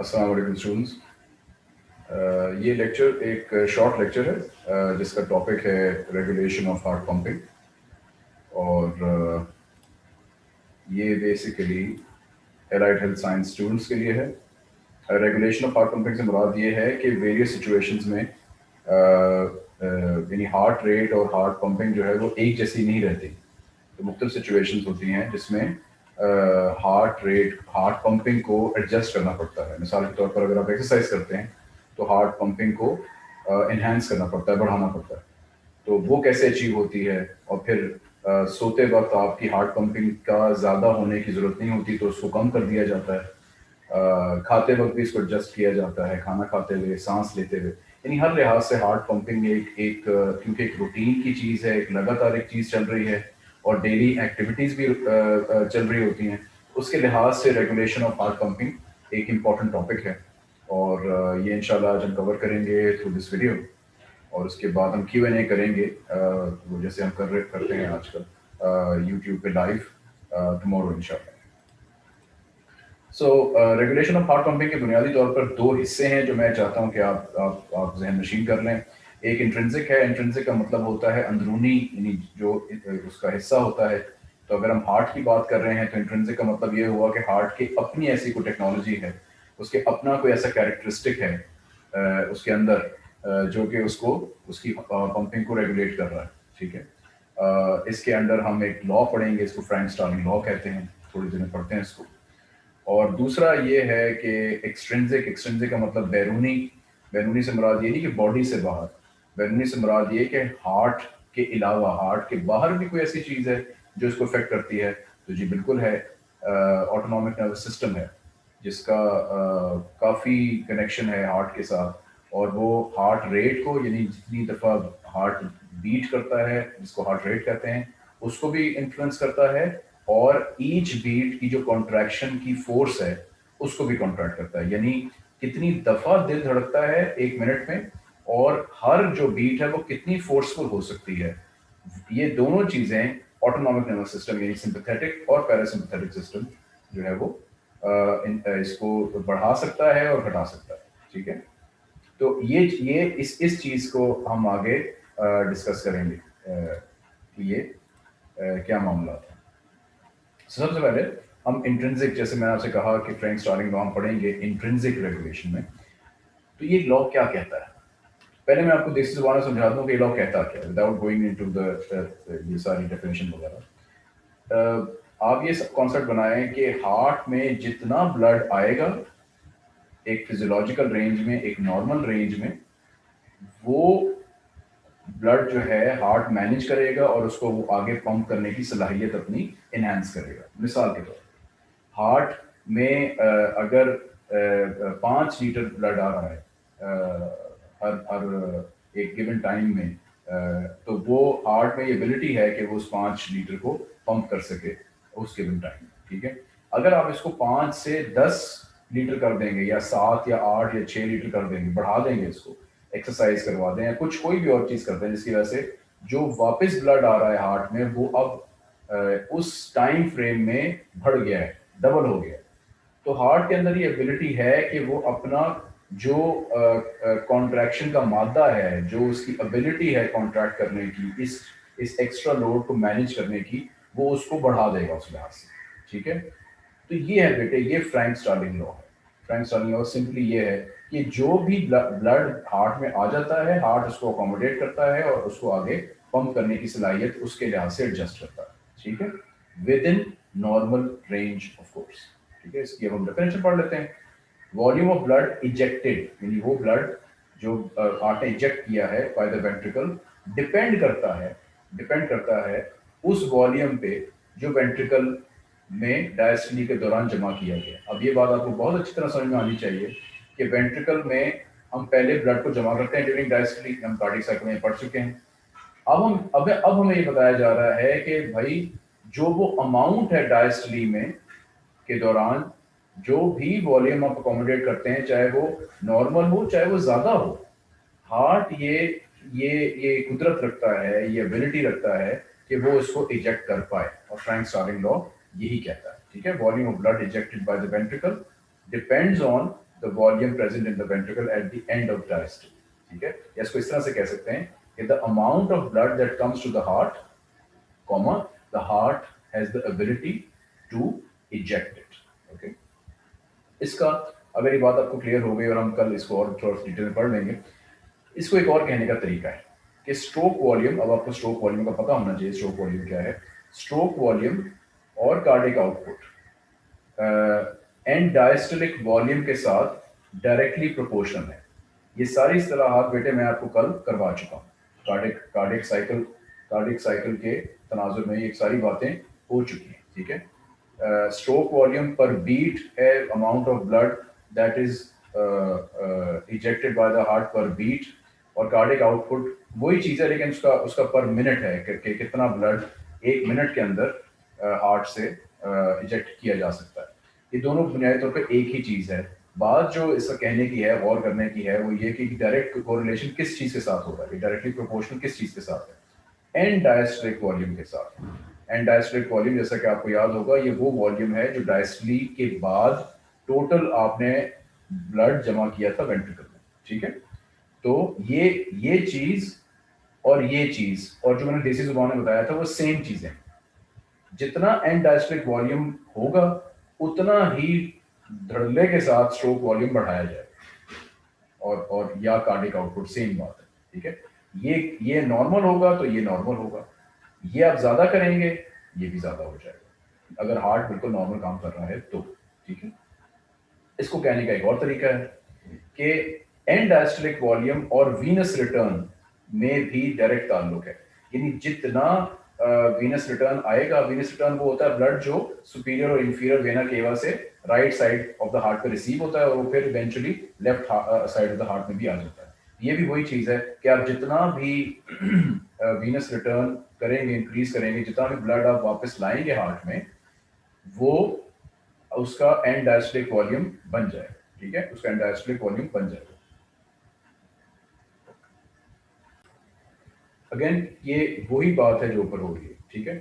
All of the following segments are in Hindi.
अस्सलाम स्टूडेंट्स ये लेक्चर एक शॉर्ट लेक्चर है uh, जिसका टॉपिक है रेगुलेशन ऑफ़ हार्ट पंपिंग और uh, ये basically allied health science students के लिए है. रेगुलेशन ऑफ़ हार्ट पंपिंग से मुराद ये है कि वेरियस सिचुएशंस में uh, यानी हार्ट रेट और हार्ट पंपिंग जो है वो एक जैसी नहीं रहती. तो मुख्तु सिचुएशंस होती हैं जिसमें हार्ट रेट हार्ट पंपिंग को एडजस्ट करना पड़ता है। मिसाल के तौर पर अगर आप एक्सरसाइज करते हैं तो हार्ट पंपिंग को इन्हेंस करना पड़ता है बढ़ाना पड़ता है। तो वो कैसे अचीव होती है? और फिर uh, सोते वक्त आपकी हार्ट पंपिंग का ज़्यादा होने की ज़रूरत नहीं होती तो उसको कम कर दिया जाता है। uh, खाते वक्त भी इसको एडजस्ट किया जाता है खाना खाते हुए सांस लेते हुए। यानी हर लिहाज से हार्ट पंपिंग एक एक क्योंकि एक रूटीन की चीज़ है एक लगातार एक चीज़ चल रही है और डेली एक्टिविटीज़ भी चल रही होती हैं। उसके लिहाज से रेगुलेशन ऑफ़ हार्ट पंपिंग एक इंपॉर्टेंट टॉपिक है। और ये इंशाल्लाह आज हम कवर करेंगे थ्रू दिस वीडियो और उसके बाद हम क्यू एन ए करेंगे वो जैसे हम कर करते हैं आजकल यूट्यूब पे लाइव टमोरो इंशाल्लाह। So regulation of heart pumping के बुनियादी तौर पर दो हिस्से हैं जो मैं चाहता हूँ कि आप आप आप जहन नशीन कर लें। एक इंट्रेंसिक है इंट्रेंसिक का मतलब होता है अंदरूनी, यानी जो उसका हिस्सा होता है। तो अगर हम हार्ट की बात कर रहे हैं तो इंट्रेंसिक का मतलब ये हुआ कि हार्ट की अपनी ऐसी कोई टेक्नोलॉजी है। उसके अपना कोई ऐसा कैरेक्टरिस्टिक है उसके अंदर जो कि उसको, उसकी पंपिंग को रेगुलेट कर रहा है, ठीक है? इसके अंदर हम एक लॉ पढ़ेंगे, इसको फ्रैंक स्टार्लिंग लॉ कहते हैं, थोड़ी देर में पढ़ते हैं इसको। और दूसरा ये है कि एक्सट्रेंसिक एक्सट्रेंसिक का मतलब बैरूनी बैरूनी से मुराद ये नहीं कि बॉडी से बाहर। बैरूनी से मुराद ये कि हार्ट के अलावा, हार्ट के बाहर भी कोई ऐसी चीज़ है जो इसको इफ़ेक्ट करती है? तो जी बिल्कुल है ऑटोनॉमिक नर्वस सिस्टम है, जिसका काफ़ी कनेक्शन है हार्ट के साथ। और वो हार्ट रेट को, यानी जितनी दफ़ा हार्ट बीट करता है, जिसको हार्ट रेट कहते हैं, उसको भी इन्फ्लुएंस करता है और ईच बीट की जो कॉन्ट्रैक्शन की फोर्स है, उसको भी कॉन्ट्रैक्ट करता है। यानी कितनी दफ़ा दिल धड़कता है एक मिनट में और हर जो बीट है वो कितनी फोर्सफुल हो सकती है। ये दोनों चीज़ें ऑटोनॉमिक नर्वस सिस्टम यानी सिंपथेटिक और पैरासिम्पथेटिक सिस्टम जो है वो इसको बढ़ा सकता है और घटा सकता है। ठीक है? तो ये ये इस इस चीज़ को हम आगे डिस्कस करेंगे। कि ये क्या मामला था। सबसे पहले हम इंट्रेंसिक जैसे मैंने आपसे कहा कि फ्रेंक स्टार्टिंग लॉ हम पढ़ेंगे इंट्रेंसिक रेगुलेशन में। तो ये लॉ क्या कहता है? पहले मैं आपको देसी ज़ुबान समझा दूँ कि लॉ कहता क्या विदाउट गोइंग इनटू द ये सारी डेफिनेशन वगैरह। आप ये सब कॉन्सेप्ट बनाएँ कि हार्ट में जितना ब्लड आएगा, एक फिजियोलॉजिकल रेंज में, एक नॉर्मल रेंज में, वो ब्लड जो है हार्ट मैनेज करेगा और उसको वो आगे पंप करने की सलाहियत अपनी इनहेंस करेगा। मिसाल के तौर हार्ट में अगर पाँच लीटर ब्लड आ रहा है हर हर एक गिवन टाइम में तो वो हार्ट में ये एबिलिटी है कि वो उस पाँच लीटर को पंप कर सके उस गिवन टाइम में, ठीक है? अगर आप इसको पाँच से दस लीटर कर देंगे या सात या आठ या छः लीटर कर देंगे, बढ़ा देंगे इसको एक्सरसाइज करवा दें या कुछ कोई भी और चीज़ करते हैं जिसकी वजह से जो वापस ब्लड आ रहा है हार्ट में, वो अब उस टाइम फ्रेम में बढ़ गया है डबल हो गया है। तो हार्ट के अंदर ये एबिलिटी है कि वो अपना जो कॉन्ट्रैक्शन का मादा है, जो उसकी एबिलिटी है कॉन्ट्रैक्ट करने की, इस इस एक्स्ट्रा लोड को मैनेज करने की, वो उसको बढ़ा देगा उस लिहाज से, ठीक है? तो ये है बेटे, ये फ्रैंक स्टार्लिंग लॉ है। फ्रैंक स्टार्लिंग लॉ सिंपली ये है कि जो भी ब्लड हार्ट में आ जाता है हार्ट उसको अकोमोडेट करता है और उसको आगे पंप करने की सलाहियत उसके लिहाज से एडजस्ट करता है, ठीक है? Within normal range of course ठीक है? इसकी अब हम डेफिनेशन पढ़ लेते हैं। वॉल्यूम ऑफ़ ब्लड इजेक्टेड यानी वो ब्लड जो हार्ट ने इजेक्ट किया है बाय द वेंट्रिकल डिपेंड करता है डिपेंड करता है उस वॉल्यूम पे जो वेंट्रिकल में डायस्टनी के दौरान जमा किया गया। अब ये बात आपको बहुत अच्छी तरह समझ में आनी चाहिए कि वेंट्रिकल में हम पहले ब्लड को जमा करते हैं ड्यूरिंग डायस्टनी हम कार्डिक साइकिल में पढ़ चुके हैं। अब हम, अब अब हमें ये बताया जा रहा है कि भाई जो वो अमाउंट है डायस्टली में के दौरान जो भी वॉल्यूम आप अकोमोडेट करते हैं, चाहे वो नॉर्मल हो, चाहे वो ज़्यादा हो हार्ट ये ये ये कुदरत रखता है, ये एबिलिटी रखता है कि वो इसको इजेक्ट कर पाए। और फ्रैंक स्टार्लिंग लॉ यही कहता है, ठीक है? Volume of blood ejected by the ventricle depends on the volume present in the ventricle at the end of diastole ठीक है? या इसको इस तरह से कह सकते हैं कि the amount of blood that comes to the heart comma the heart has the ability to eject इसका अगर ये बात आपको क्लियर हो गई और हम कल इसको और थोड़ा डिटेल में पढ़ लेंगे। इसको एक और कहने का तरीका है कि स्ट्रोक वॉल्यूम अब आपको स्ट्रोक वॉल्यूम का पता होना चाहिए स्ट्रोक वॉल्यूम क्या है? स्ट्रोक वॉल्यूम और cardiac output end diastolic volume के साथ डायरेक्टली प्रोपोर्शनल है। ये सारी इस्तेलाहात बेटे मैं आपको कल करवा चुका हूँ। Cardiac cardiac cycle cardiac cycle के तनाजुर में ये सारी बातें हो चुकी हैं, ठीक है? स्ट्रोक वॉल्यूम पर बीट है amount of blood that is ejected by the heart per beat और कार्डिक आउटपुट वही चीज़ है लेकिन उसका उसका पर मिनट है कि, कितना ब्लड एक मिनट के अंदर हार्ट से इजेक्ट किया जा सकता है। ये दोनों बुनियादी तौर पर एक ही चीज़ है। बात जो इसका कहने की है गौर करने की है वो ये कि डायरेक्ट कोरिलेशन किस चीज़ के साथ होगा ये डायरेक्टली प्रोपोर्शनल किस चीज़ के साथ है? एंड डायस्ट्रिक वॉल्यूम के साथ। एंड डायस्ट्रिक वॉल्यूम जैसा कि आपको याद होगा, ये वो वॉल्यूम है जो डायस्टली के बाद टोटल आपने ब्लड जमा किया था वेंट्रिकल में, ठीक है? तो ये ये चीज़ और ये चीज़ और जो मैंने देसी ज़ुबान में बताया था, वो सेम चीज़ें जितना एंड डायस्ट्रिक वॉल्यूम होगा, उतना ही धड़ल्ले के साथ स्ट्रोक वॉल्यूम बढ़ाया जाए और और या कार्डिक आउटपुट सेम बात है, ठीक है? ये ये नॉर्मल होगा तो ये नॉर्मल होगा। ये आप ज़्यादा करेंगे, ये भी ज़्यादा हो जाएगा। अगर हार्ट बिल्कुल नॉर्मल काम कर रहा है तो ठीक है? इसको कहने का एक और तरीका है कि एंड डायस्टोलिक वॉल्यूम और वीनस रिटर्न में भी डायरेक्ट ताल्लुक है। यानी जितना वीनस रिटर्न आएगा वीनस रिटर्न वो होता है ब्लड जो सुपीरियर और इंफीरियर वेना केवा से right side of the heart पे रिसीव होता है और वो फिर eventually left side of the heart में भी आ जाता है। ये भी वही चीज़ है कि आप जितना भी वीनस रिटर्न करेंगे इंक्रीज करेंगे, जितना भी ब्लड आप वापस लाएँगे हार्ट में, वो उसका एंड डायस्टोलिक वॉल्यूम बन जाए ठीक है? उसका एंड डायस्टोलिक वॉल्यूम बन जाएगा। अगेन ये वही बात है जो ऊपर हो रही है, ठीक है?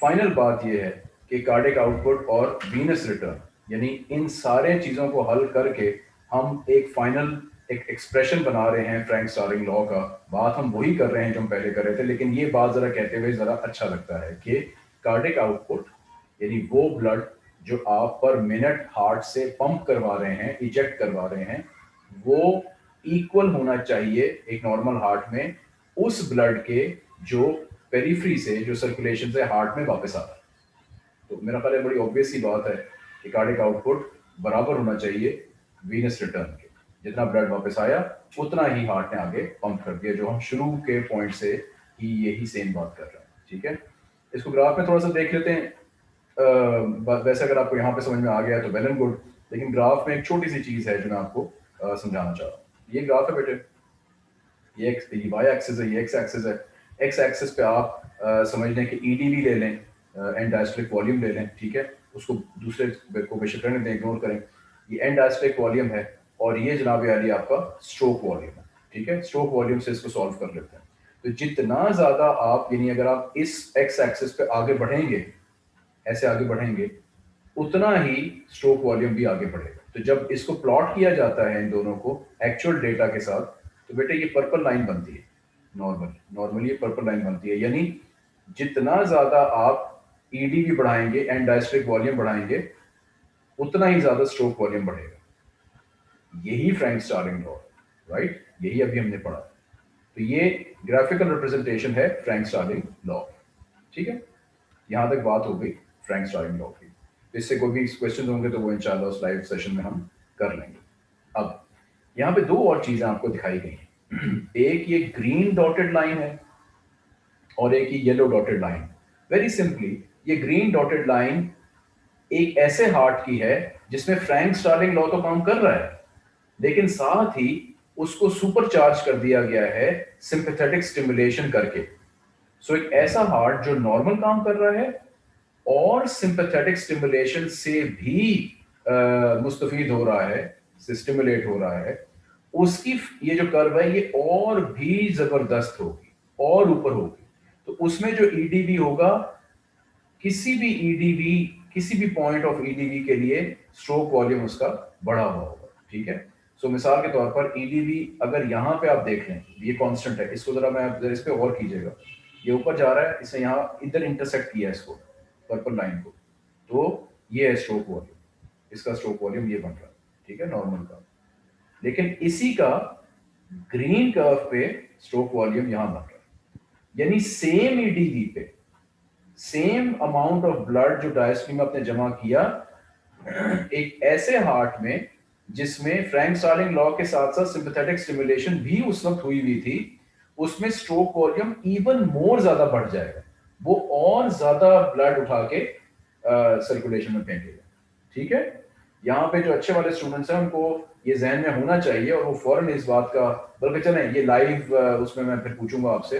फाइनल बात ये है कि कार्डिक आउटपुट और वीनस रिटर्न यानी इन सारे चीज़ों को हल करके हम एक फाइनल एक एक्सप्रेशन बना रहे हैं फ्रैंक स्टारिंग लॉ का। बात हम वही कर रहे हैं जो हम पहले कर रहे थे, लेकिन ये बात जरा कहते हुए जरा अच्छा लगता है कि कार्डिक आउटपुट यानी वो ब्लड जो आप पर मिनट हार्ट से पंप करवा रहे हैं इजेक्ट करवा रहे हैं, वो इक्वल होना चाहिए एक नॉर्मल हार्ट में उस ब्लड के जो पेरीफ्री से, जो सर्कुलेशन से हार्ट में वापस आता है। तो मेरा ख्याल बड़ी ऑब्वियस सी बात है कि कार्डिक आउटपुट बराबर होना चाहिए वीनस रिटर्न के। जितना ब्लड वापस आया, उतना ही हार्ट ने आगे पंप कर दिया, जो हम शुरू के पॉइंट से ही यही सेम बात कर रहे हैं, ठीक है? इसको ग्राफ में थोड़ा सा देख लेते हैं। वैसे अगर आपको यहाँ पे समझ में आ गया तो वेल एंड गुड लेकिन ग्राफ में एक छोटी सी चीज़ है जो मैं आपको समझाना चाह रहा हूँ। ये ग्राफ है बेटे। ये एक्स ये वाई एक्सिस है, ये एक्स एक्सिस है। एक्स एक्सिस पे आप समझ लें कि ई e ले लें एंड वॉल्यूम ले लें, ठीक है? उसको दूसरे को बेशक रहने दें इग्नोर करें। ये एंड डायस्ट्रिक वॉल्यूम है और ये जनाब यानी आपका स्ट्रोक वॉल्यूम है, ठीक है? स्ट्रोक वॉल्यूम से इसको सॉल्व कर लेते हैं। तो जितना ज़्यादा आप, यानी अगर आप इस एक्स एक्सिस पे आगे बढ़ेंगे, ऐसे आगे बढ़ेंगे, उतना ही स्ट्रोक वॉल्यूम भी आगे बढ़ेगा। तो जब इसको प्लॉट किया जाता है इन दोनों को एक्चुअल डेटा के साथ तो बेटे ये पर्पल लाइन बनती है नॉर्मल नॉर्मली ये पर्पल लाइन बनती है। यानी जितना ज़्यादा आप ईडी e भी बढ़ाएँगे एंड डायस्ट्रिक वॉल्यूम बढ़ाएँगे, उतना ही ज़्यादा स्ट्रोक वॉल्यूम बढ़ेगा। यही फ्रैंक स्टारिंग लॉ राइट यही अभी हमने पढ़ा। तो ये ग्राफिकल रिप्रेजेंटेशन है फ्रैंक स्टारिंग लॉ ठीक है? यहाँ तक बात हो गई फ्रैंक स्टारिंग लॉ की। तो इससे कोई भी क्वेश्चन होंगे तो वो इंशाल्लाह उस लाइव सेशन में हम कर लेंगे। अब, यहाँ पे दो और चीज़ें आपको दिखाई गई हैं। एक ये ग्रीन डॉटेड लाइन है और एक ये yellow dotted line very simply ये ग्रीन डॉटेड लाइन एक ऐसे हार्ट की है जिसमें फ्रैंक स्टार्लिंग लॉ तो काम कर रहा है। लेकिन साथ ही उसको सुपर चार्ज कर दिया गया है सिंपथेटिक स्टिमुलेशन करके। सो so, एक ऐसा हार्ट जो नॉर्मल काम कर रहा है और सिंपथेटिक स्टिमुलेशन से भी मुस्तफ़ हो रहा है स्टिमुलेट हो रहा है उसकी ये जो कर्व है ये और भी ज़बरदस्त होगी और ऊपर होगी। तो उसमें जो ईडीबी होगा किसी भी ईडीबी किसी भी पॉइंट ऑफ़ ईडीबी के लिए स्ट्रोक वॉल्यूम उसका बढ़ा हुआ होगा ठीक है? सो मिसाल के तौर पर ईडीवी अगर यहाँ पे आप देख लें, ये कांस्टेंट है, इसको जरा मैं इस पर और कीजिएगा। ये ऊपर जा रहा है इसने यहाँ इधर इंटरसेक्ट किया है इसको पर्पल लाइन को। तो ये है स्ट्रोक वॉल्यूम इसका स्ट्रोक वॉल्यूम ये बन रहा है, ठीक है नॉर्मल का। लेकिन इसी का ग्रीन कर्व पे स्ट्रोक वॉल्यूम यहाँ बन रहा है। यानी सेम ईडीवी पे सेम अमाउंट ऑफ़ ब्लड जो डायस्ट्री में आपने जमा किया, एक ऐसे हार्ट में जिसमें फ्रैंक सालिंग लॉ के साथ साथ सिंपैथेटिक स्टिमुलेशन भी उस वक्त हुई हुई थी, उसमें स्ट्रोक वॉल्यूम इवन मोर ज़्यादा बढ़ जाएगा। वो और ज़्यादा ब्लड उठा के सर्कुलेशन में फेंकेगा। ठीक है? यहाँ पे जो अच्छे वाले स्टूडेंट्स हैं, उनको ये जहन में होना चाहिए और वो फ़ौरन इस बात का, बल्कि चले, ये लाइव उसमें मैं फिर पूछूँगा आपसे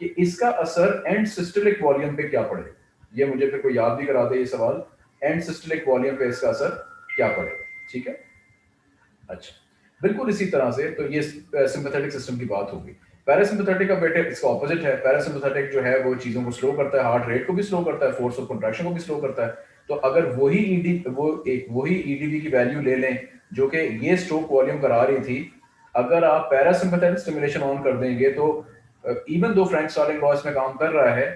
कि इसका असर एंड सिस्टलिक वॉल्यूम पे क्या पड़ेगा? ये मुझे फिर कोई याद भी करा दे ये सवाल। एंड सिस्टलिक वॉल्यूम पे इसका असर क्या पड़ेगा? ठीक है? अच्छा। बिल्कुल इसी तरह से तो ये सिंपैथेटिक सिस्टम की बात होगी। पैरासिम्पथेटिक का बेटे, इसका ऑपोजिट है। पैरासिम्पथेटिक जो है, वो चीज़ों को स्लो करता है हार्ट रेट को भी स्लो करता है फोर्स ऑफ़ कंट्रैक्शन को भी स्लो करता है। तो अगर वही ईडी वो एक, वही ईडीबी की वैल्यू ले लें, जो कि ये स्ट्रोक वॉल्यूम करा रही थी, अगर आप पैरासिम्पथेटिक स्टिमुलेशन ऑन कर देंगे तो even though Frank Starling loss में काम कर रहा है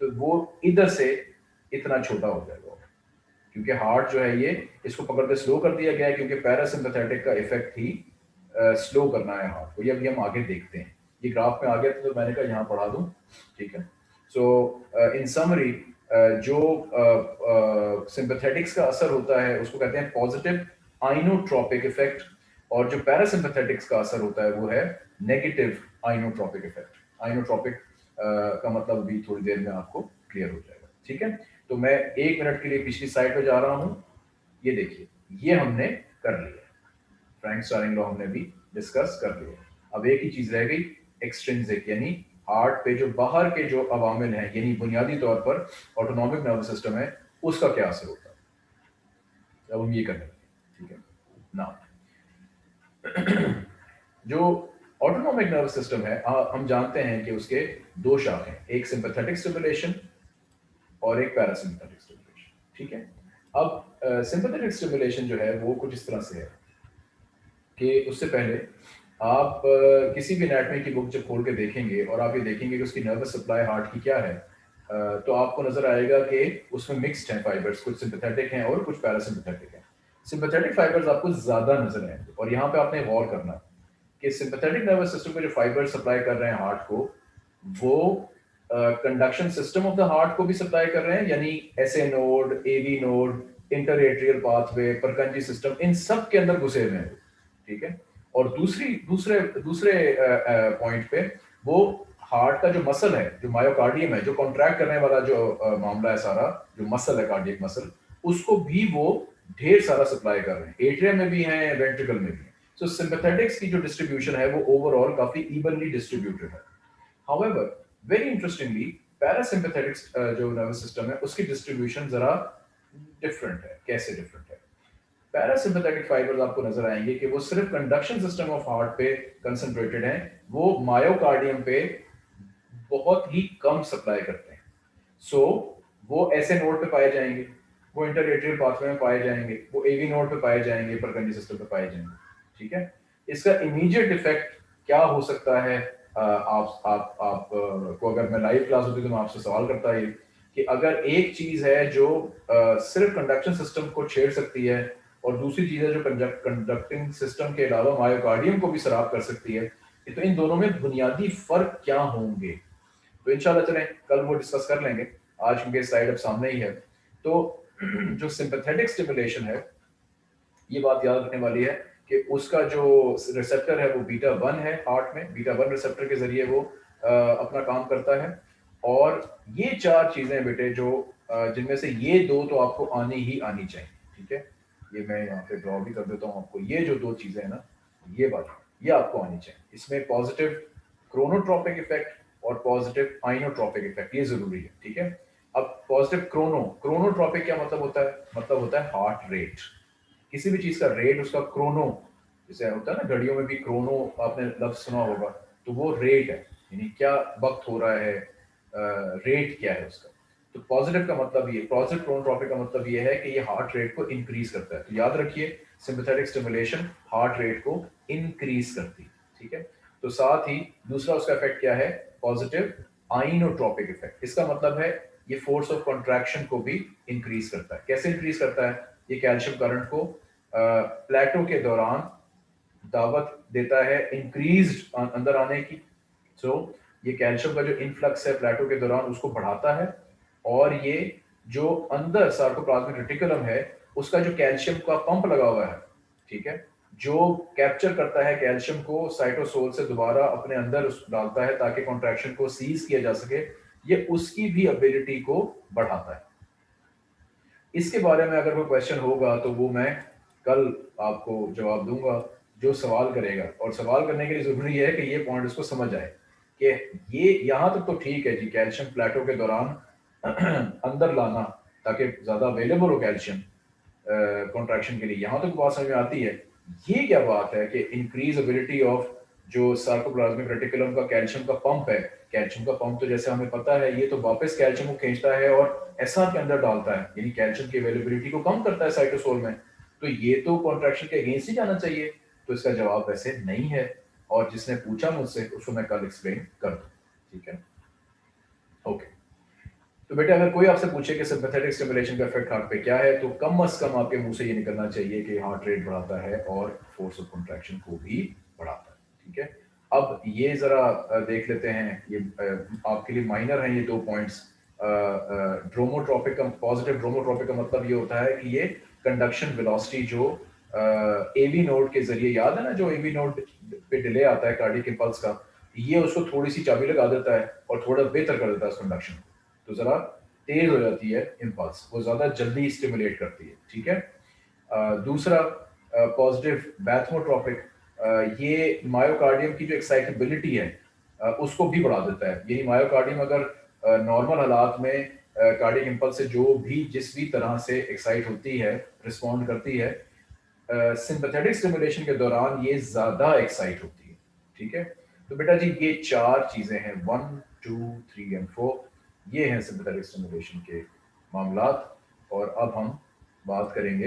तो वो इधर से इतना छोटा हो जाएगा। क्योंकि हार्ट जो है ये इसको पकड़ते स्लो कर दिया गया है क्योंकि पैरासिम्पथेटिक का इफ़ेक्ट ही स्लो करना है हार्ट को। ये अभी हम आगे देखते हैं। ये ग्राफ में आ गया तो मैंने कहा यहाँ पढ़ा दूँ ठीक है? सो इन समरी जो सिंपथेटिक्स uh, का असर होता है उसको कहते हैं पॉजिटिव आइनोट्रॉपिक इफ़ेक्ट और जो पैरासिम्पथेटिक्स का असर होता है वो है नेगेटिव आइनोट्रॉपिक इफ़ेक्ट आइनोट्रॉपिक का मतलब भी थोड़ी देर में आपको क्लियर हो जाएगा ठीक है? तो मैं एक मिनट के लिए पिछली साइड पे जा रहा हूँ। ये देखिए, ये हमने कर लिया फ्रैंक स्टारिंग लॉ हमने भी डिस्कस कर लिया अब एक ही चीज़ रह गई एक्सट्रिंसिक यानी हार्ट पे जो बाहर के जो अवामिल हैं, यानी बुनियादी तौर पर ऑटोनॉमिक नर्वस सिस्टम है, उसका क्या असर होता है? अब हम ये करने ठीक है? ना जो ऑटोनॉमिक नर्वस सिस्टम है हम जानते हैं कि उसके दो शाख एक सिंपैथेटिक स्टिमुलेशन और एक पैरासिम्पैथेटिक स्टिमुलेशन ठीक है? अब सिंपैथेटिक स्टिमुलेशन जो है वो कुछ इस तरह से है कि उससे पहले आप uh, किसी भी एनाटमी की बुक जब खोल के देखेंगे और आप ये देखेंगे कि उसकी नर्वस सप्लाई हार्ट की क्या है uh, तो आपको नज़र आएगा कि उसमें मिक्सड हैं फाइबर्स कुछ सिंपैथेटिक हैं और कुछ पैरासिम्पैथेटिक हैं। सिंपथेटिक फाइबर्स आपको ज़्यादा नज़र आएँगे और यहाँ पे आपने गौर करना कि सिंपैथेटिक नर्वस सिस्टम में जो फाइबर सप्लाई कर रहे हैं हार्ट को वो conduction system of the heart को भी सप्लाई कर रहे हैं यानी S A node A V node interatrial pathway Purkinje system इन सब के अंदर घुसे हुए हैं ठीक है? और दूसरी दूसरे दूसरे पॉइंट पे वो हार्ट का जो मसल है जो मायोकार्डियम है जो कॉन्ट्रैक्ट करने वाला जो आ, मामला है सारा जो मसल है कार्डियक मसल उसको भी वो ढेर सारा सप्लाई कर रहे हैं। एट्रियम में भी है वेंट्रिकल में भी सो so, की जो डिस्ट्रीब्यूशन है वो ओवरऑल काफ़ी इवनली डिस्ट्रीब्यूटेड है। हाउएवर वेरी इंटरेस्टिंगली पैरासिम्पैथेटिक्स जो नर्वस सिस्टम है उसकी डिस्ट्रीब्यूशन जरा डिफरेंट है। कैसे डिफरेंट है? पैरासिम्पथेटिक फाइबर्स आपको नज़र आएँगे कि वो सिर्फ़ कंडक्शन सिस्टम ऑफ़ हार्ट पे कंसंट्रेटेड हैं। वो मायोकार्डियम पे बहुत ही कम सप्लाई करते हैं। सो so, वो ऐसे नोड पे पाए जाएँगे। वो इंटरएट्रियल पाथवे में पाए जाएँगे। वो एवी नोड पे पाए जाएँगे परकंडी सिस्टम पे पाए जाएँगे। ठीक है? इसका इमीडिएट इफ़ेक्ट क्या हो सकता है? आप आप आप को अगर मैं लाइव क्लास होती तो मैं आपसे सवाल करता है कि अगर एक चीज़ है जो सिर्फ़ कंडक्शन सिस्टम को छेड़ सकती है और दूसरी चीज़ है जो कंडक्टिंग सिस्टम के अलावा मायोकार्डियम को भी शराब कर सकती है तो इन दोनों में बुनियादी फ़र्क क्या होंगे? तो इंशाल्लाह चलें, कल वो डिस्कस कर लेंगे। आज क्योंकि स्लाइड अब सामने ही है। तो जो सिंपैथेटिक स्टिमुलेशन है, ये बात याद रखने वाली है। कि उसका जो रिसेप्टर है वो बीटा वन है हार्ट में। बीटा वन रिसेप्टर के ज़रिए वो आ, अपना काम करता है। और ये चार चीज़ें बेटे जो जिनमें से ये दो तो आपको आनी ही आनी चाहिए ठीक है? ये मैं यहाँ पे ड्रॉ भी कर देता हूँ आपको। ये जो दो चीज़ें हैं ना ये बात ये आपको आनी चाहिए। इसमें पॉजिटिव क्रोनोट्रॉपिक इफ़ेक्ट और पॉजिटिव आइनोट्रॉपिक इफ़ेक्ट ये ज़रूरी है ठीक है? अब पॉजिटिव क्रोनो क्रोनोट्रॉपिक क्या मतलब होता है? मतलब होता है हार्ट रेट किसी भी चीज़ का रेट उसका क्रोनो जैसे होता है ना, घड़ियों में भी क्रोनो आपने लफ्ज सुना होगा तो वो रेट है। यानी क्या वक्त हो रहा है रेट क्या है उसका? तो पॉजिटिव का मतलब ये पॉजिटिव क्रोनोट्रॉपिक का मतलब ये है कि ये हार्ट रेट को इंक्रीज करता है। तो याद रखिए सिंपथेटिक स्टिमुलेशन हार्ट रेट को इंक्रीज करती है, ठीक है? तो साथ ही दूसरा उसका इफ़ेक्ट क्या है? पॉजिटिव आइनोट्रॉपिक इफ़ेक्ट इसका मतलब है, ये फोर्स ऑफ़ कॉन्ट्रैक्शन को भी इंक्रीज करता है। कैसे इंक्रीज करता है? ये कैल्शियम करंट को प्लेटो के दौरान दावत देता है इंक्रीज अंदर आने की। सो so, ये कैल्शियम का जो इनफ्लक्स है प्लेटो के दौरान उसको बढ़ाता है। और ये जो अंदर सार्कोप्लाज्मिक रेटिकुलम है उसका जो कैल्शियम का पंप लगा हुआ है ठीक है? जो कैप्चर करता है कैल्शियम को साइटोसोल से दोबारा अपने अंदर डालता है ताकि कॉन्ट्रैक्शन को सीज किया जा सके। ये उसकी भी एबिलिटी को बढ़ाता है। इसके बारे में अगर कोई क्वेश्चन होगा तो वो मैं कल आपको जवाब दूँगा, जो सवाल करेगा। और सवाल करने के लिए ज़रूरी है कि ये पॉइंट उसको समझ आए कि ये यहाँ तक तो ठीक है जी कैल्शियम प्लेटो के दौरान अंदर लाना, ताकि ज़्यादा अवेलेबल हो कैल्शियम कॉन्ट्रैक्शन के लिए। यहाँ तक तो बात समझ में आती है। ये क्या बात है कि इंक्रीज एबिलिटी ऑफ़ जो सार्कोप्लाज्मिक रेटिकुलम का कैल्शियम का पंप है कैल्शियम का पंप तो जैसे हमें पता है, ये तो वापस कैल्शियम को खींचता है और ऐसा के अंदर डालता है, यानी कैल्शियम की अवेलेबिलिटी को कम करता है साइटोसोल में। तो ये तो कॉन्ट्रैक्शन के अगेंस्ट ही जाना चाहिए। तो इसका जवाब वैसे नहीं है और जिसने पूछा मुझसे, उसको मैं कल एक्सप्लेन कर दूँ। ठीक है? ओके तो बेटा, अगर कोई आपसे पूछे कि सिंपथेटिक स्टिमुलेशन का इफ़ेक्ट हार्ट पे क्या है तो कम अज कम आपके मुँह से ये निकलना चाहिए कि हार्ट रेट बढ़ाता है और फोर्स ऑफ़ कॉन्ट्रैक्शन को भी बढ़ाता है। ठीक है? अब ये जरा देख लेते हैं। ये आपके लिए माइनर हैं ये दो पॉइंट्स ड्रोमोट्रोपिक का पॉजिटिव ड्रोमोट्रोपिक का मतलब ये होता है कि ये कंडक्शन वेलोसिटी जो एवी नोड के ज़रिए, याद है ना जो एवी नोड पे डिले आता है कार्डिक इंपल्स का? ये उसको थोड़ी सी चाबी लगा देता है और थोड़ा बेहतर कर देता है कंडक्शन तो जरा तेज हो जाती है इम्पल्स वो ज़्यादा जल्दी स्टिमुलेट करती है, ठीक है? दूसरा पॉजिटिव बैथमोट्रोपिक ये मायोकार्डियम की जो एक्साइटेबिलिटी है उसको भी बढ़ा देता है। यानी मायोकार्डियम अगर नॉर्मल हालात में कार्डियक इम्पल्स से जो भी, जिस भी तरह से एक्साइट होती है रिस्पॉन्ड करती है सिंपथेटिक स्टिमुलेशन के दौरान ये ज़्यादा एक्साइट होती है। ठीक है? तो बेटा जी, ये चार चीज़ें हैं। One two three and four ये हैं सिंपथेटिक स्टिमुलेशन के मामला और अब हम बात करेंगे।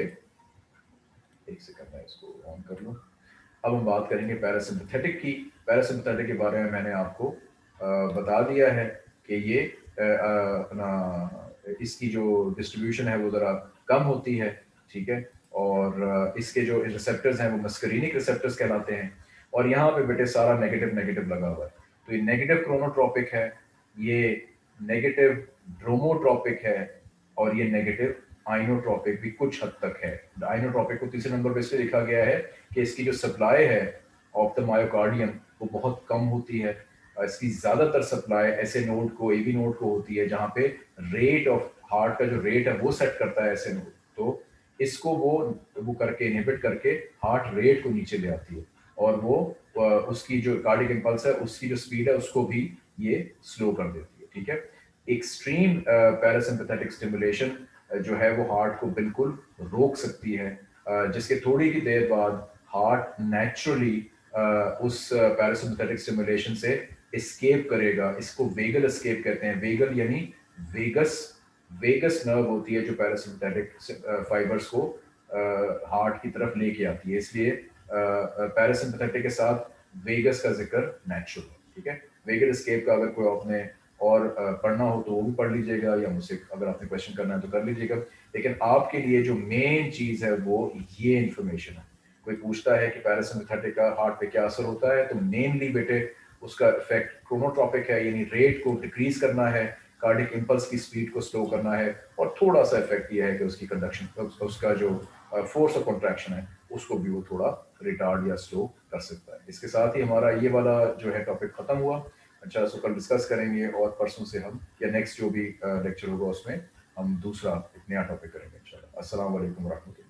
एक सेकंड मैं इसको ऑन कर लूँ। अब हम बात करेंगे पैरासिम्पथेटिक की। पैरासिम्पथेटिक के बारे में मैंने आपको बता दिया है कि ये अपना, इसकी जो डिस्ट्रीब्यूशन है वो ज़रा कम होती है, ठीक है? और इसके जो रिसेप्टर्स हैं वो मस्करीनिक रिसेप्टर्स कहलाते हैं। और यहाँ पे बेटे सारा नेगेटिव नेगेटिव लगा हुआ है। तो ये नेगेटिव क्रोनोट्रॉपिक है, ये नेगेटिव ड्रोमोट्रॉपिक है, और ये नेगेटिव आइनोट्रॉपिक भी कुछ हद तक है। आइनोट्रॉपिक को तीसरे नंबर पे इसलिए लिखा गया है कि इसकी जो सप्लाई है ऑफ़ द मायोकार्डियम वो बहुत कम होती है। इसकी ज़्यादातर सप्लाई ऐसे नोड को एवी नोड को होती है जहाँ पे रेट ऑफ़ हार्ट का जो रेट है वो सेट करता है ऐसे नोड तो इसको वो वो करके इनहिबिट करके हार्ट रेट को नीचे ले आती है। और वो उसकी जो कार्डिक इम्पल्स है, उसकी जो स्पीड है, उसको भी ये स्लो कर देती है। ठीक है? एक्सट्रीम पैरासिम्पथेटिक स्टिमुलेशन जो है वो हार्ट को बिल्कुल रोक सकती है। जिसके थोड़ी ही देर बाद हार्ट नेचुरली उस पैरासिम्पथेटिक स्टिमुलेशन से एस्केप करेगा। इसको वेगल एस्केप कहते हैं। वेगल यानी वेगस वेगस नर्व होती है जो पैरासिम्पथेटिक फाइबर्स को हार्ट की तरफ़ लेके आती है। इसलिए पैरासिम्पथेटिक के साथ वेगस का ज़िक्र नेचुरल ठीक है? वेगल एस्केप का अगर कोई आपने और पढ़ना हो तो वो भी पढ़ लीजिएगा या मुझसे अगर आपने क्वेश्चन करना है तो कर लीजिएगा। लेकिन आपके लिए जो मेन चीज़ है वो ये इंफॉर्मेशन है। कोई पूछता है कि पैरासिम्पथेटिक का हार्ट पे क्या असर होता है तो मेनली बेटे उसका इफ़ेक्ट क्रोनोट्रॉपिक है, यानी रेट को डिक्रीज करना है कार्डिक इम्पल्स की स्पीड को स्लो करना है और थोड़ा सा इफ़ेक्ट ये है कि उसकी कंडक्शन उसका जो फोर्स ऑफ़ कॉन्ट्रैक्शन है, उसको भी वो थोड़ा रिटार्ड या स्लो कर सकता है। इसके साथ ही हमारा ये वाला जो है टॉपिक खत्म हुआ। अच्छा सो कल डिस्कस करेंगे और परसों से हम, या नेक्स्ट जो भी लेक्चर होगा उसमें, हम दूसरा एक नया टॉपिक करेंगे, इंशाल्लाह। अस्सलाम वालेकुम रहमतुल्लाह